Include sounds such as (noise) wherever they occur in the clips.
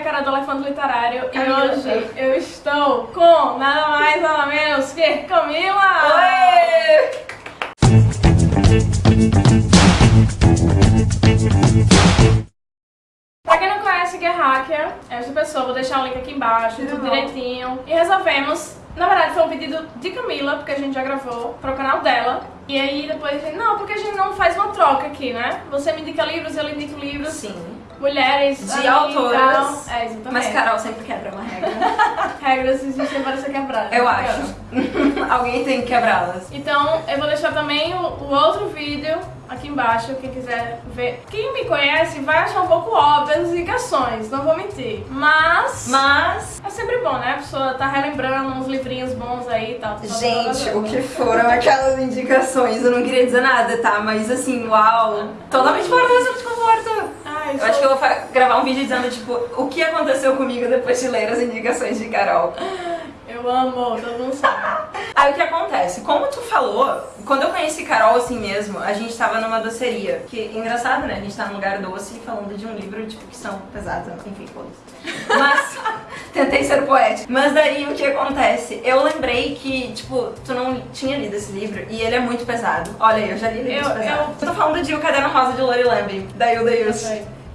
é Cara do Elefante Literário Camila. e hoje eu estou com nada mais, nada menos que Camila! Oi! Pra quem não conhece Gear Hacker, é essa pessoa, vou deixar o link aqui embaixo, tudo Não. direitinho. E resolvemos, na verdade foi um pedido de Camila, porque a gente já gravou pro canal dela. E aí depois não, porque a gente não faz uma troca aqui, né? Você me indica livros, eu lhe indico livros. Sim. Mulheres, De autoras. É, exatamente. Mas Carol sempre quebra uma regra. (laughs) Regras existem para ser quebradas. Eu acho. (laughs) Alguém tem que quebrá-las. Então, eu vou deixar também o, o outro vídeo aqui embaixo, quem quiser ver. Quem me conhece vai achar um pouco óbvio as indicações, não vou mentir. Mas, Mas, é sempre bom, né? A pessoa tá relembrando uns livrinhos bons aí e tal. gente, o que foram aquelas indicações? Eu não queria dizer nada, tá? Mas assim, uau. Totalmente fora da zona de conforto. Eu acho que eu vou gravar um vídeo dizendo, tipo, o que aconteceu comigo depois de ler as indicações de Carol. eu amo, todo mundo sabe. Aí o que acontece? Como tu falou, quando eu conheci Carol assim mesmo, a gente tava numa doceria. Que engraçado, né? A gente tá num lugar doce falando de um livro, tipo, que são pesados, enfim, foda-se. Mas (laughs) tentei ser poética. Mas daí o que acontece? Eu lembrei que, tipo, tu não tinha lido esse livro e ele é muito pesado. Olha aí, eu já li livros Eu- pesados. Eu tô falando de O Caderno Rosa de Lori Lambe, da Hilda Yus.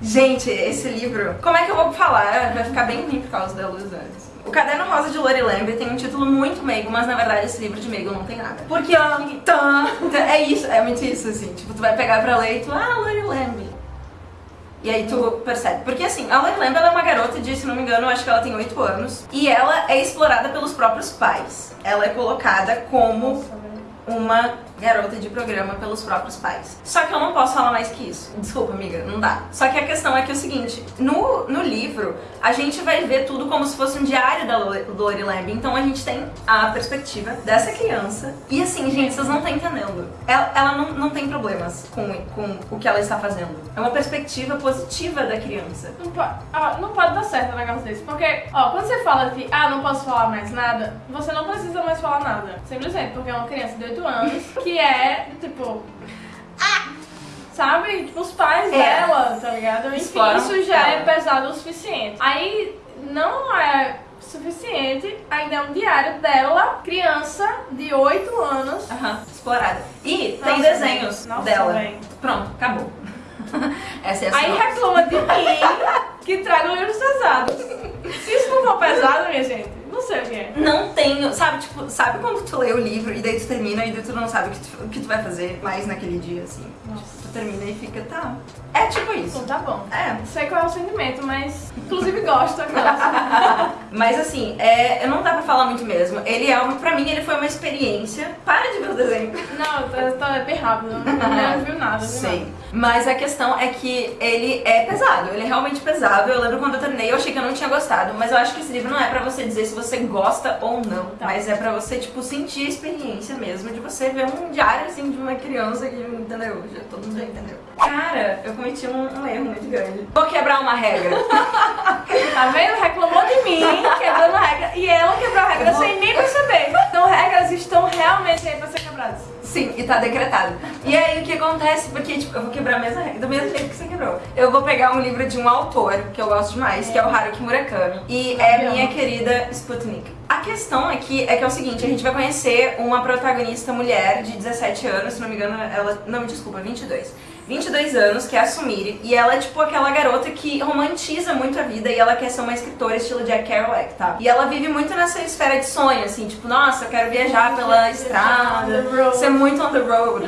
Gente, esse livro, como é que eu vou falar? Vai ficar bem ruim por causa da luz antes. O Caderno Rosa de Lori Lambe tem um título muito meigo, mas na verdade esse livro de meigo não tem nada. Porque ó, tá, é isso, é muito isso assim. Tipo, tu vai pegar pra ler e tu, ah, Lori Lambe. E aí tu percebe. Porque assim, a Lori Lambe ela é uma garota de, se não me engano, acho que ela tem 8 anos. E ela é explorada pelos próprios pais. Ela é colocada como uma garota de programa pelos próprios pais. Só que eu não posso falar mais que isso. Desculpa, amiga, não dá. Só que a questão é que é o seguinte, no, no livro, a gente vai ver tudo como se fosse um diário da Lo- Lori Lamb. Então a gente tem a perspectiva dessa criança. E assim, gente, vocês não estão entendendo. Ela, ela não, não tem problemas com, com o que ela está fazendo. É uma perspectiva positiva da criança. Não, po- ah, não pode dar certo um negócio desse. Porque, ó, quando você fala que, ah, não posso falar mais nada, você não precisa mais falar nada. Simplesmente porque é uma criança de 8 anos (laughs) que é, tipo. Ah! Sabe? Tipo, os pais É. dela, tá ligado? Enfim, Exploram isso já é ela. pesado o suficiente. Aí não é suficiente, ainda é um diário dela, criança de 8 anos. Aham, explorada. E tem Nossa, desenhos nossa, dela. véi. Pronto, acabou. (laughs) Essa é a Aí reclama de mim que traga livros pesados. Se isso não for pesado, minha gente, não sei o que é. Não tenho, sabe, tipo, sabe quando tu lê o livro e daí tu termina e daí tu não sabe o que tu, o que tu vai fazer mais naquele dia, assim. Nossa. Tu termina e fica, tá. É tipo isso. Então tá bom. É. Sei qual é o sentimento, mas inclusive gosto aquela. (laughs) Mas assim, é, não dá pra falar muito mesmo. Ele é uma, pra mim, ele foi uma experiência. Para de ver o desenho. Não, tá, tá bem rápido, não, (laughs) não viu nada. viu Sei. Mas a questão é que ele é pesado, ele é realmente pesado. Eu lembro quando eu terminei, eu achei que eu não tinha gostado, mas eu acho que esse livro não é pra você dizer se você gosta ou não, Tá. mas é pra você, tipo, sentir a experiência mesmo de você ver um diário, assim, de uma criança que, entendeu? Já, todo mundo já entendeu. Cara, eu cometi um, um erro muito grande. Vou quebrar uma regra. (laughs) Tá vendo? Reclamou de mim, quebrando a regra. E ela quebrou a regra vou- sem nem perceber. Então regras estão realmente aí pra ser quebradas. Sim, e tá decretado. E aí o que acontece? Porque, tipo, eu vou quebrar a mesma regra, do mesmo jeito que você quebrou. Eu vou pegar um livro de um autor que eu gosto demais, que é o Haruki Murakami. E é minha querida Sputnik. A questão aqui é que é o seguinte, a gente vai conhecer uma protagonista mulher de 17 anos, se não me engano, ela. Não, me desculpa, 22. 22 anos, que é a Sumire, e ela é tipo aquela garota que romantiza muito a vida e ela quer ser uma escritora estilo Jack Kerouac, tá? E ela vive muito nessa esfera de sonho, assim, tipo, nossa, eu quero viajar pela estrada, ser muito on the road.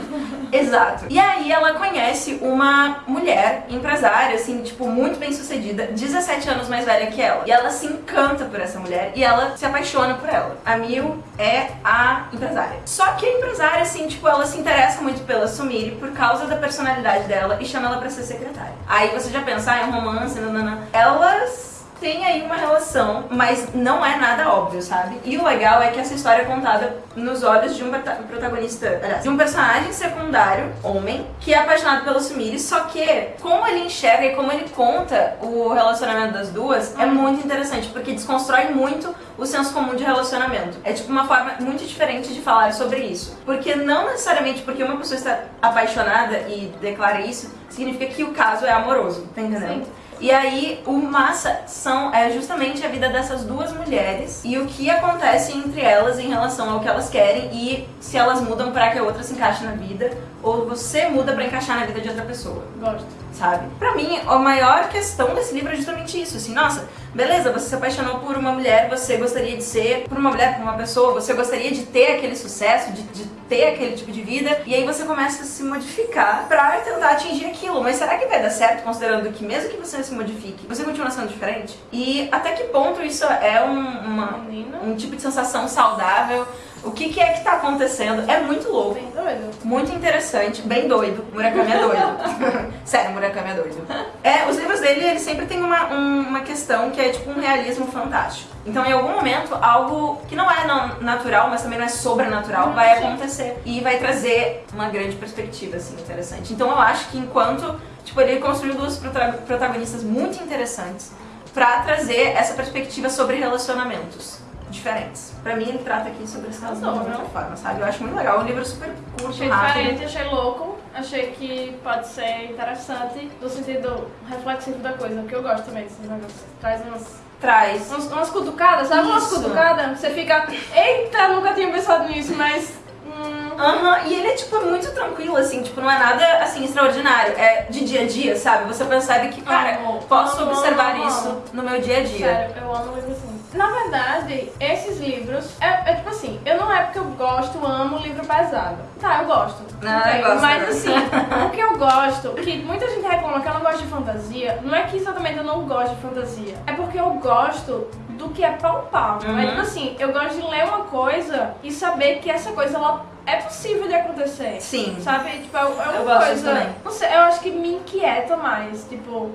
Exato. E aí ela conhece uma mulher empresária, assim, tipo, muito bem sucedida, 17 anos mais velha que ela. E ela se encanta por essa mulher e ela se apaixona por ela. A Mil é a empresária. Só que a empresária, assim, tipo, ela se interessa muito pela Sumire por causa da personalidade dela e chama ela pra ser secretária. Aí você já pensa, ah, é um romance, nanana. Elas tem aí uma relação, mas não é nada óbvio, sabe? E o legal é que essa história é contada nos olhos de um prota- protagonista, aliás, de um personagem secundário, homem, que é apaixonado pelo Sumire, só que como ele enxerga e como ele conta o relacionamento das duas é muito interessante, porque desconstrói muito o senso comum de relacionamento. É tipo uma forma muito diferente de falar sobre isso. Porque não necessariamente porque uma pessoa está apaixonada e declara isso, significa que o caso é amoroso, tá entendendo? Sim. E aí, o massa são, é justamente a vida dessas duas mulheres e o que acontece entre elas em relação ao que elas querem e se elas mudam para que a outra se encaixe na vida ou você muda para encaixar na vida de outra pessoa. Gosto. Sabe? Pra mim, a maior questão desse livro é justamente isso, assim, nossa, beleza, você se apaixonou por uma mulher, você gostaria de ser, por uma mulher, por uma pessoa, você gostaria de ter aquele sucesso, de, de ter aquele tipo de vida, e aí você começa a se modificar pra tentar atingir aquilo. Mas será que vai dar certo, considerando que mesmo que você se modifique, você continua sendo diferente? E até que ponto isso é um, uma, um tipo de sensação saudável? O que, que é que tá acontecendo? É muito louco. Bem doido. Muito interessante, bem doido. Murakami é doido. (laughs) Sério, Murakami é doido. É, os livros dele, ele sempre tem uma, um- uma questão que é tipo um realismo fantástico. Então, em algum momento, algo que não é não- natural, mas também não é sobrenatural, Hum, vai sim. acontecer. E vai trazer uma grande perspectiva, assim, interessante. Então, eu acho que enquanto, tipo, ele construiu duas prota- protagonistas muito interessantes pra trazer essa perspectiva sobre relacionamentos diferentes. Pra mim, ele trata aqui sobre esse relacionamento de outra forma, sabe? Eu acho muito legal. É um livro super curto, Achei rápido. diferente, achei louco, achei que pode ser interessante no sentido reflexivo da coisa, que eu gosto também desses negócios. Traz umas, Traz. umas, umas cutucadas, sabe umas Isso. cutucadas? Você fica, eita, nunca tinha pensado nisso, mas. Hum, Aham, e ele é, tipo, muito tranquilo, assim, tipo, não é nada, assim, extraordinário. É de dia a dia, sabe? Você percebe que, cara, Amo, posso amo, observar amo, isso no meu dia a dia. Sério, eu amo livro assim. Na verdade, esses livros, é, é tipo assim, eu não é porque eu gosto, amo livro pesado. Tá, eu gosto. Não, ok, eu gosto Mas assim, o que eu gosto, que muita gente reclama que eu não gosto de fantasia, não é que exatamente eu não gosto de fantasia. É porque eu gosto do que é palpável. Uhum. É tipo assim, eu gosto de ler uma coisa e saber que essa coisa ela é possível de acontecer. Sim. Sabe? Tipo, é, é uma Eu coisa. também. Não sei, eu acho que me inquieta mais. Tipo,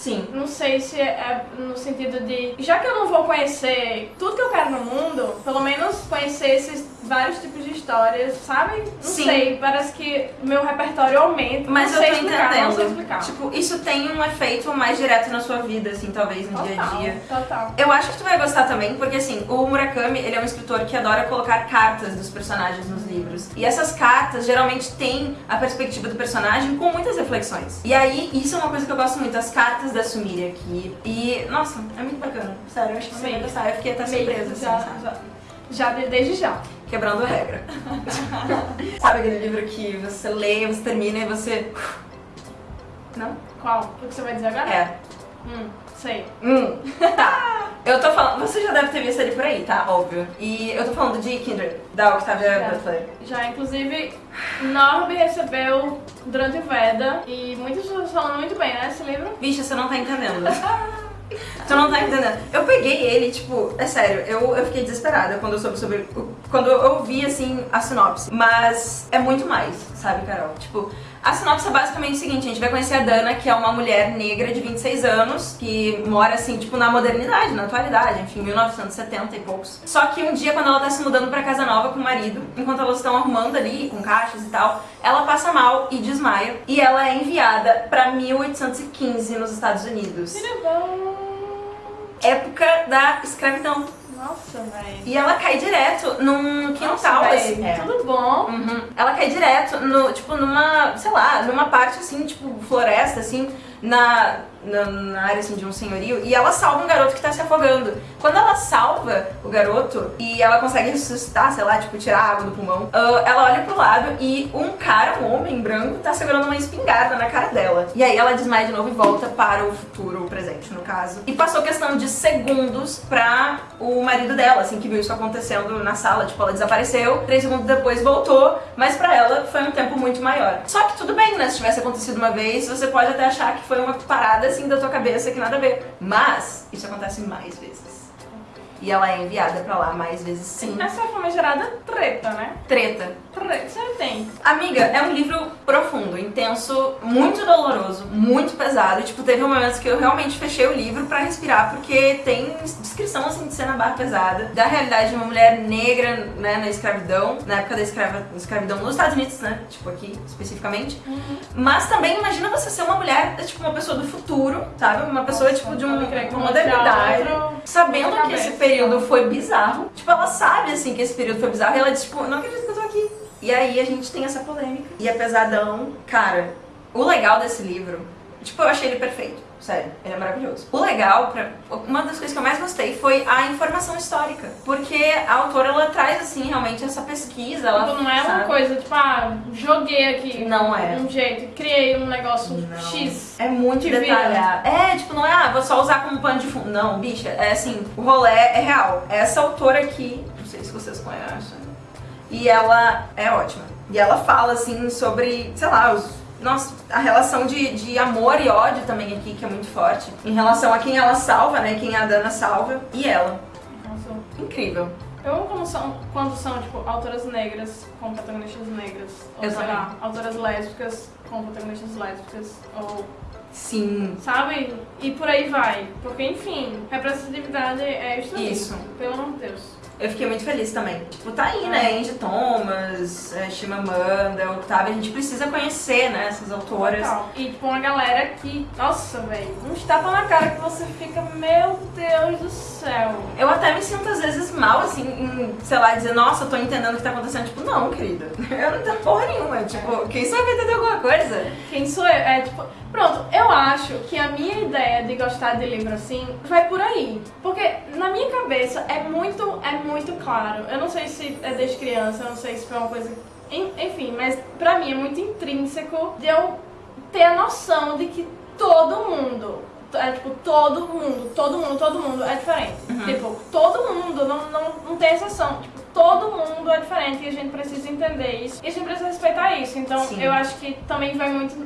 Sim. não sei se é no sentido de. Já que eu não vou conhecer tudo que eu quero no mundo, pelo menos conhecer esses vários tipos de histórias, sabe? Não Sim. sei, parece que meu repertório aumenta. Mas eu tô explicar, entendendo. Tipo, isso tem um efeito mais direto na sua vida, assim, talvez, no dia a total, dia. total. Eu acho que tu vai gostar também, porque assim, o Murakami, ele é um escritor que adora colocar cartas dos personagens nos livros. E essas cartas geralmente têm a perspectiva do personagem com muitas reflexões. E aí, isso é uma coisa que eu gosto muito, as cartas da Sumire aqui. E, nossa, é muito bacana. Sério, eu acho que você vai gostar. Eu fiquei até surpresa, assim, já, sabe? já, já de- desde já. Quebrando a regra. (laughs) sabe aquele livro que você lê, você termina e você... Não? Qual? O que você vai dizer agora? É. Hum, sei. Hum, tá. (laughs) Eu tô falando. Você já deve ter visto ele por aí, tá? Óbvio. E eu tô falando de Kindred, da Octavia Já. Butler. Já, inclusive, Norby recebeu durante o Veda e muitas pessoas falando muito bem, né? Esse livro. Bicha, você não tá entendendo. (laughs) Tu não tá entendendo. Eu peguei ele, tipo, é sério, eu, eu fiquei desesperada quando eu soube sobre. Quando eu vi, assim, a sinopse. Mas é muito mais, sabe, Carol? Tipo. A sinopse é basicamente o seguinte, a gente vai conhecer a Dana, que é uma mulher negra de 26 anos, que mora assim, tipo, na modernidade, na atualidade, enfim, 1970 e poucos. Só que um dia, quando ela tá se mudando pra casa nova com o marido, enquanto elas estão arrumando ali, com caixas e tal, ela passa mal e desmaia. E ela é enviada pra 1815 nos Estados Unidos época da escravidão. Nossa, velho. E ela cai direto num quintal, Nossa, assim. véi, Tudo bom. Uhum. Ela cai direto, no, tipo, numa, sei lá, numa parte assim, tipo, floresta, assim, na, na, na área assim, de um senhorio, e ela salva um garoto que tá se afogando. Quando ela salva o garoto e ela consegue ressuscitar, sei lá, tipo, tirar água do pulmão, ah, ela olha pro lado e um cara, um homem branco, tá segurando uma espingarda na cara dela. E aí ela desmaia de novo e volta para o futuro, o presente, no caso. E passou questão de segundos pra o marido dela, assim, que viu isso acontecendo na sala. Tipo, ela desapareceu, três segundos depois voltou, mas pra ela foi um tempo muito maior. Só que tudo bem, né? Se tivesse acontecido uma vez, você pode até achar que foi uma parada assim da tua cabeça que nada a ver. Mas isso acontece mais vezes. E ela é enviada pra lá mais vezes sim. Essa é a famigerada treta, né? Treta. Treta. Você tem. Amiga, é um livro profundo, intenso, muito doloroso, muito pesado. Tipo, teve momentos que eu realmente fechei o livro pra respirar, porque tem descrição, assim, de cena barra pesada, da realidade de uma mulher negra, né, na escravidão, na época da escrava, escravidão nos Estados Unidos, né, tipo aqui, especificamente. Mas também, imagina você ser uma mulher, tipo, uma pessoa do futuro, sabe? Uma pessoa, tipo, de um, uma modernidade. Sabendo que esse. Período foi bizarro. Tipo, ela sabe, assim, que esse período foi bizarro. E ela diz, tipo, não acredito que eu tô aqui. E aí a gente tem essa polêmica. E é pesadão. Cara, o legal desse livro, tipo, eu achei ele perfeito. Sério, ele é maravilhoso. O legal, pra, uma das coisas que eu mais gostei foi a informação histórica. Porque a autora, ela traz, assim, realmente essa pesquisa. Ela, Tipo, não é uma sabe? coisa, tipo, ah, joguei aqui Não é. um jeito, criei um negócio Não. X. É muito vira. detalhado. É, tipo, não é, ah, vou só usar como pano de fundo. Não, bicha, é assim, o rolê é real. Essa autora aqui, não sei se vocês conhecem, e ela é ótima. E ela fala, assim, sobre, sei lá, os, nossa, a relação de, de amor e ódio também aqui, que é muito forte. Em relação a quem ela salva, né, quem a Dana salva, e ela. Nossa. Incrível. Eu amo como são, quando são, tipo, autoras negras com protagonistas negras. Ou Eu sei lá, autoras lésbicas com protagonistas lésbicas. Ou, Sim. sabe? E por aí vai. Porque, enfim, representatividade é isso. Isso. Pelo amor de Deus. Eu fiquei muito feliz também. Tipo, tá aí, né? Angie Thomas, é, Chimamanda, Octavia. A gente precisa conhecer, né? Essas autoras. Total. E, tipo, uma galera que, nossa, velho, uns tapa na cara que você fica, meu Deus do céu. Eu até me sinto às vezes mal, assim, em, sei lá, dizer, nossa, eu tô entendendo o que tá acontecendo. Tipo, não, querida. (laughs) Eu não entendo porra nenhuma. Tipo, quem sabe vai entender alguma coisa? Quem sou eu? É tipo. Pronto, eu acho que a minha ideia de gostar de livro assim vai por aí. Porque na minha cabeça é muito, é muito claro. Eu não sei se é desde criança, eu não sei se foi uma coisa. en- Enfim, mas pra mim é muito intrínseco de eu ter a noção de que todo mundo. É tipo, todo mundo, todo mundo, todo mundo é diferente. Tipo, todo mundo, não, não, não tem exceção. Tipo, todo mundo é diferente e a gente precisa entender isso. E a gente precisa respeitar isso. Então, Sim. eu acho que também vai muito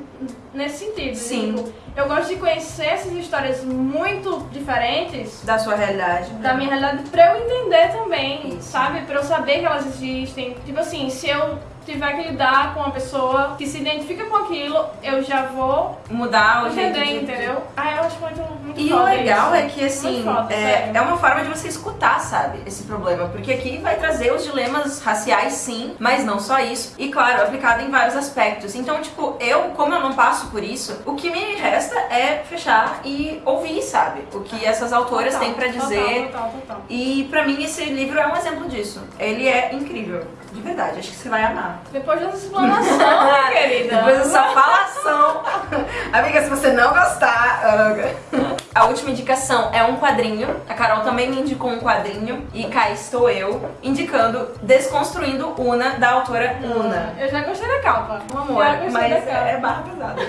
nesse sentido. Sim. Tipo, eu gosto de conhecer essas histórias muito diferentes Da sua realidade. da minha realidade pra eu entender também, Isso. sabe? Pra eu saber que elas existem. Tipo assim, se eu tiver que lidar com uma pessoa que se identifica com aquilo, eu já vou Mudar o jeito entender, de... entendeu? Ah, eu acho muito, muito E o legal isso. é que, assim, foda, é, é uma forma de você escutar, sabe, esse problema. Porque aqui vai trazer os dilemas raciais, sim, mas não só isso. E, claro, aplicado em vários aspectos. Então, tipo, eu, como eu não passo por isso, o que me resta é fechar e ouvir, sabe? O que essas autoras Total, têm pra total, dizer. Total, total. E pra mim esse livro é um exemplo disso. Ele é incrível, de verdade. Acho que você vai amar. Depois dessa explanação, (laughs) querida. Depois dessa falação. Amiga, se você não gostar. ah, A última indicação é um quadrinho. A Carol também me indicou um quadrinho. E cá estou eu indicando Desconstruindo Una, da autora Una. Eu já gostei da capa. Um amor, mas da capa. é barra pesada.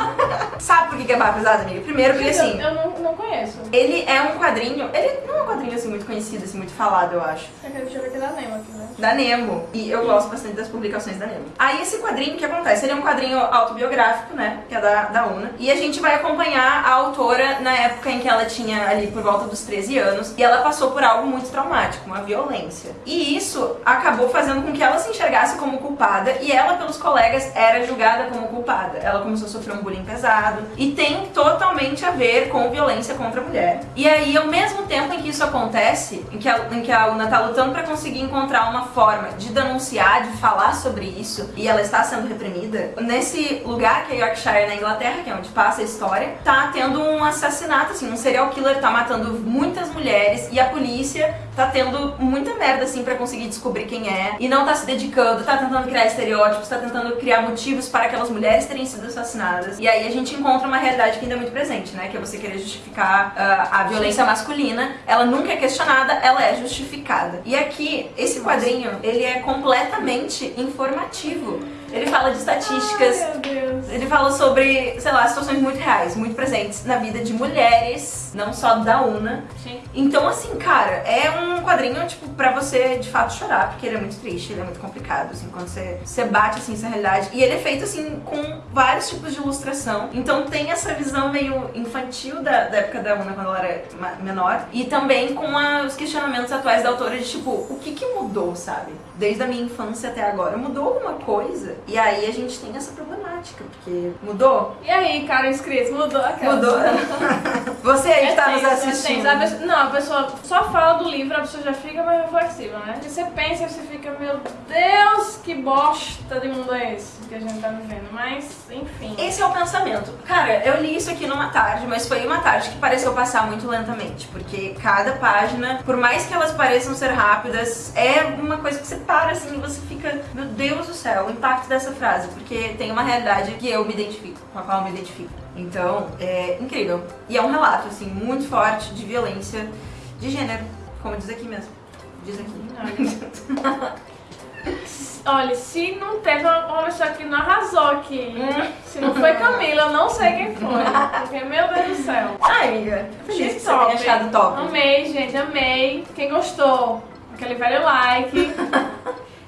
(laughs) Sabe por que que é barra pesada, amiga? Primeiro porque assim. Eu, não, não conheço. Ele é um quadrinho, ele não é um quadrinho assim muito conhecido, assim, muito falado, eu acho. Deixa eu ver aqui da Nemo aqui, né? Da Nemo. E eu gosto bastante das publicações da Nemo. Aí esse quadrinho, o que acontece? Ele é um quadrinho autobiográfico, né? Que é da, da UNA. E a gente vai acompanhar a autora na época em que ela tinha ali por volta dos 13 anos. E ela passou por algo muito traumático, uma violência. E isso acabou fazendo com que ela se enxergasse como culpada. E ela, pelos colegas, era julgada como culpada. Ela começou a sofrer um bullying pesado. E tem totalmente a ver com violência contra a mulher. E aí, ao mesmo tempo em que isso acontece, em que a, em que a Una tá lutando pra conseguir encontrar uma forma de denunciar, de falar sobre isso, e ela está sendo reprimida, nesse lugar que é Yorkshire, na Inglaterra, que é onde passa a história, tá tendo um assassinato, assim, um serial killer tá matando muitas mulheres e a polícia tá tendo muita merda, assim, pra conseguir descobrir quem é, e não tá se dedicando, tá tentando criar estereótipos, tá tentando criar motivos para aquelas mulheres terem sido assassinadas. E aí a gente encontra uma realidade que ainda é muito presente, né? Que é você querer justificar ah, a violência masculina. Ela nunca é questionada, ela é justificada. E aqui, esse quadrinho, ele é completamente informativo. Ele fala de estatísticas, Ai, meu Deus. Ele fala sobre, sei lá, situações muito reais, muito presentes na vida de mulheres, não só da UNA. Sim. Então, assim, cara, é um quadrinho, tipo, pra você de fato chorar, porque ele é muito triste, ele é muito complicado, assim, quando você, você bate, assim, essa realidade. E ele é feito, assim, com vários tipos de ilustração. Então tem essa visão meio infantil da, da época da Una, quando ela era menor. E também com a- os questionamentos atuais da autora de, tipo, o que que mudou, sabe? Desde a minha infância até agora. Mudou alguma coisa? E aí a gente tem essa problemática, porque mudou? E aí, cara inscrito, mudou aquela. Mudou. (laughs) Você aí que tá nos é assistindo. tenso. A não, a pessoa só fala do livro, a pessoa já fica mais reflexiva, né? E você pensa e você fica, meu Deus, que bosta de mundo é esse que a gente tá vivendo. Mas, enfim. Esse é o pensamento. Cara, eu li isso aqui numa tarde, mas foi uma tarde que pareceu passar muito lentamente, porque cada página, por mais que elas pareçam ser rápidas, é uma coisa que você para assim e você fica, meu Deus do céu, o impacto dessa frase, porque tem uma realidade que eu me identifico, com a qual eu me identifico. Então, é incrível. E é um relato, assim, muito forte de violência de gênero, como diz aqui mesmo. Diz aqui. (laughs) Olha, se não teve uma pessoa que não arrasou aqui, se não foi Camila, eu não sei quem foi. Porque, meu Deus do céu. Ai, amiga, feliz Que tenha achado top. Amei, gente, amei. Quem gostou, aquele velho like. (laughs)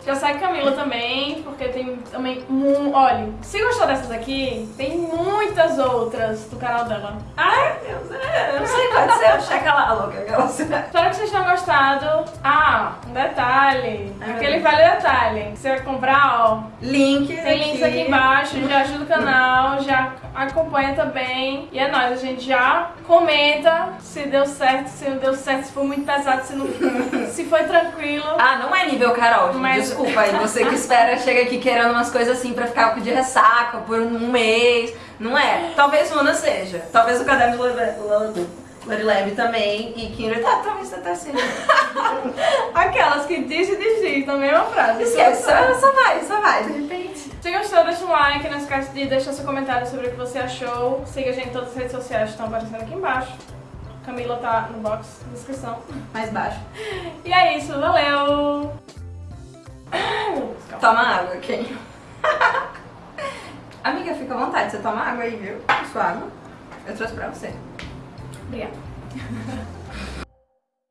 Já segue Camila também, porque tem também. mu- Olha, se gostou dessas aqui, tem muitas outras do canal dela. Ai, meu Deus, é, não sei qual ser, checa lá, louca. aquela- Espero que vocês tenham gostado. Ah, um detalhe. Ai, aquele velho detalhe. Você vai comprar, ó. Link Tem links aqui embaixo, já ajuda o canal, já acompanha também. E é nóis, a gente já comenta se deu certo, se não deu certo, se foi muito pesado, se não (laughs) se foi tranquilo. Ah, não é nível Carol. Mas- Desculpa aí, você que espera, chega aqui querendo umas coisas assim pra ficar de ressaca por um mês. Não é. Talvez Luna seja. Talvez o caderno de Lore- Lorileve também. E Kinder, tá, talvez até seja. (laughs) Aquelas que diz e desdiz, também é uma frase. Esquece, só, só vai, só vai, de repente. Se gostou, deixa um like, não esquece de deixar seu comentário sobre o que você achou. Siga a gente em todas as redes sociais que estão aparecendo aqui embaixo. Camila tá no box, na descrição. Mais baixo. E é isso, valeu! Toma água, quem? (laughs) Amiga, fica à vontade, você toma água aí, viu? Sua água. Eu trouxe pra você. Obrigada. (laughs)